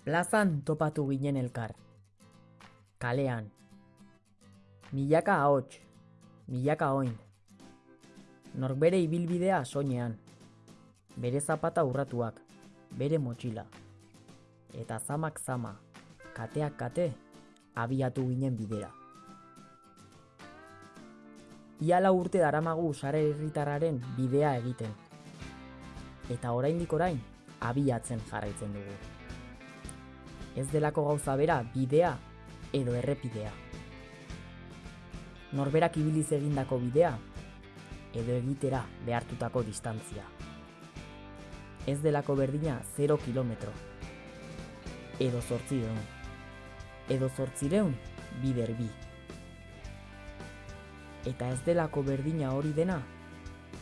Plazan topatu ginen elkar. Kalean. Milaka ahots, milaka oin. Norbere ibilbidea soinean. Bere zapata urratuak, bere motxila. Eta zamak zama, kateak kate, abiatu ginen bidera. Iala urte daramagu sare herritarraren bidea egiten. Eta oraindik orain, abiatzen jarraitzen dugu. Ez delako gauza bera bidea edo errepidea. Norberak ibiliz egindako bidea edo egitera behartutako distantzia. Ez delako berdina 0 kilometro. Edo zortzireun. Edo zortzireun bider bi. Eta ez delako berdina hori dena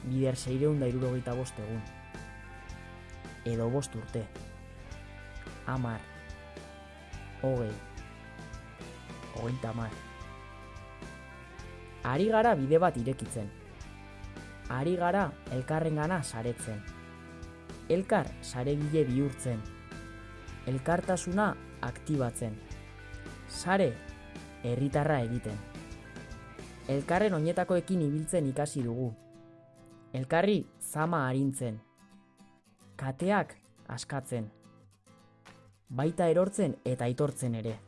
bider seireun da irurogeita bost egun. Edo bost urte. Amar. Hogei. Hogeita mar. Ari gara bide bat irekitzen. Ari gara elkarrengana saretzen. Elkar saregile bihurtzen. Elkartasuna aktibatzen. Sare herritarra egiten. Elkarren oinetakoekin ibiltzen ikasi dugu. Elkarri zama arintzen. Kateak askatzen. Baita erortzen eta aitortzen ere.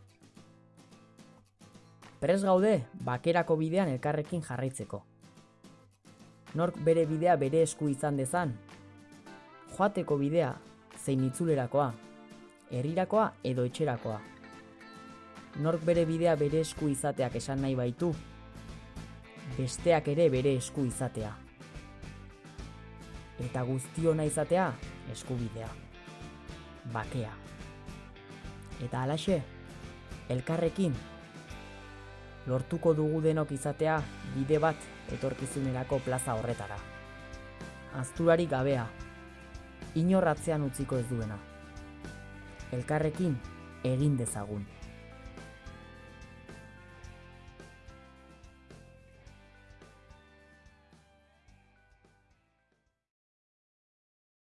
Pres gaude bakerako bidean elkarrekin jarraitzeko. Nork bere bidea bere esku izan dezan. Joateko bidea zein itzulerakoa, herrirakoa edo etxerakoa. Nork bere bidea bere esku izateak esan nahi baitu, besteak ere bere esku izatea. Eta guztiona izatea eskubidea. Bakea. Eta alaxe, elkarrekin lortuko dugu denok izatea bide bat etorkizunerako plaza horretara. Azturari gabea, inorratzean utziko ez duena. Elkarrekin egin dezagun.